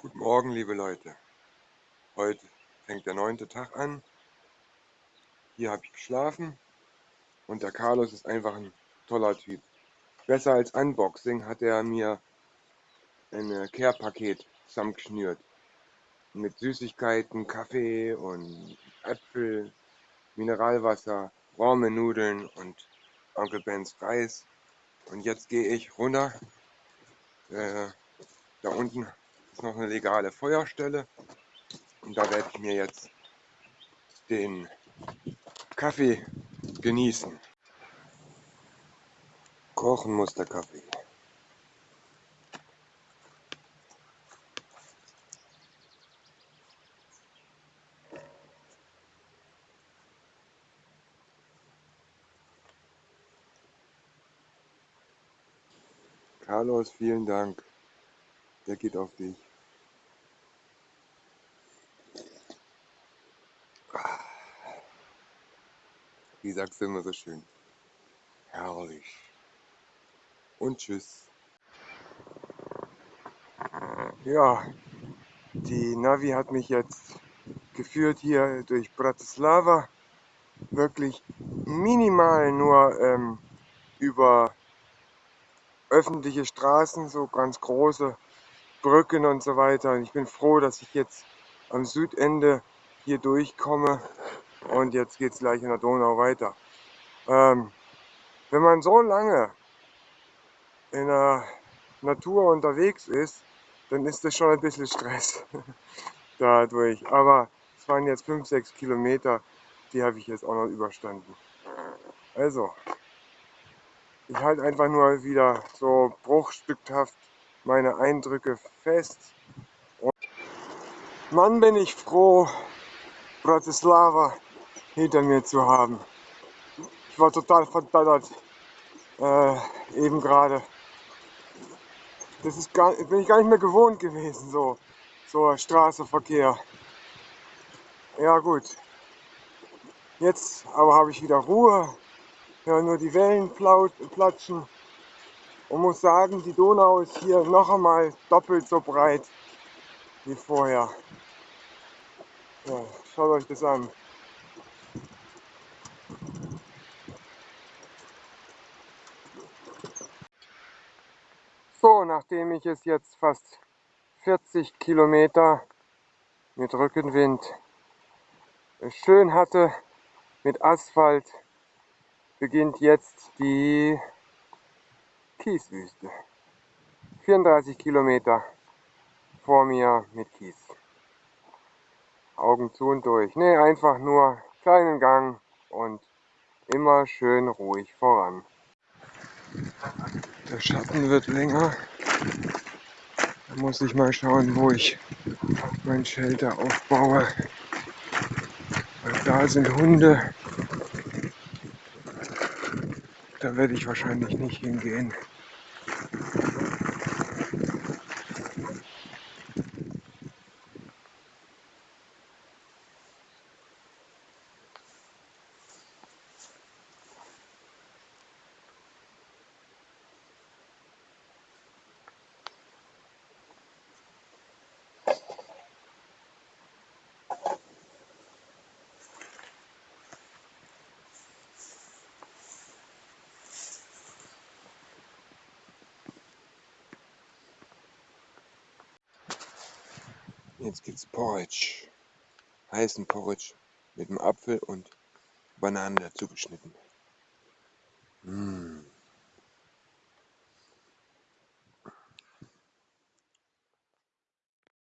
Guten Morgen, liebe Leute. Heute fängt der neunte Tag an. Hier habe ich geschlafen und der Carlos ist einfach ein toller Typ. Besser als Unboxing hat er mir ein Care-Paket zusammengeschnürt. Mit Süßigkeiten, Kaffee und Äpfel, Mineralwasser, warme Nudeln und Onkel Bens Reis. Und jetzt gehe ich runter. Äh, da unten ist noch eine legale Feuerstelle und da werde ich mir jetzt den Kaffee genießen. Kochen muss der Kaffee. Carlos, vielen Dank. Der geht auf dich. Wie sagst du immer so schön? Herrlich. Und tschüss. Ja, die Navi hat mich jetzt geführt hier durch Bratislava. Wirklich minimal nur ähm, über öffentliche Straßen, so ganz große Brücken und so weiter. Und ich bin froh, dass ich jetzt am Südende hier durchkomme und jetzt geht es gleich in der Donau weiter. Ähm, wenn man so lange in der Natur unterwegs ist, dann ist das schon ein bisschen Stress dadurch. Aber es waren jetzt 5, 6 Kilometer, die habe ich jetzt auch noch überstanden. Also, ich halte einfach nur wieder so bruchstückhaft meine Eindrücke fest. Und Mann, bin ich froh, Bratislava hinter mir zu haben. Ich war total verdattert äh, eben gerade. Das ist gar, bin ich gar nicht mehr gewohnt gewesen, so, so Straßenverkehr. Ja gut. Jetzt aber habe ich wieder Ruhe, höre nur die Wellen platschen und muss sagen, die Donau ist hier noch einmal doppelt so breit wie vorher. Ja, schaut euch das an. So, nachdem ich es jetzt fast 40 Kilometer mit Rückenwind schön hatte, mit Asphalt, beginnt jetzt die Kieswüste. 34 Kilometer vor mir mit Kies. Augen zu und durch. Ne, einfach nur kleinen Gang und immer schön ruhig voran. Der Schatten wird länger. Da muss ich mal schauen, wo ich mein Shelter aufbaue. Weil da sind Hunde. Da werde ich wahrscheinlich nicht hingehen. Jetzt gibt's Porridge. Heißen Porridge mit dem Apfel und Banane dazu geschnitten. Mmh.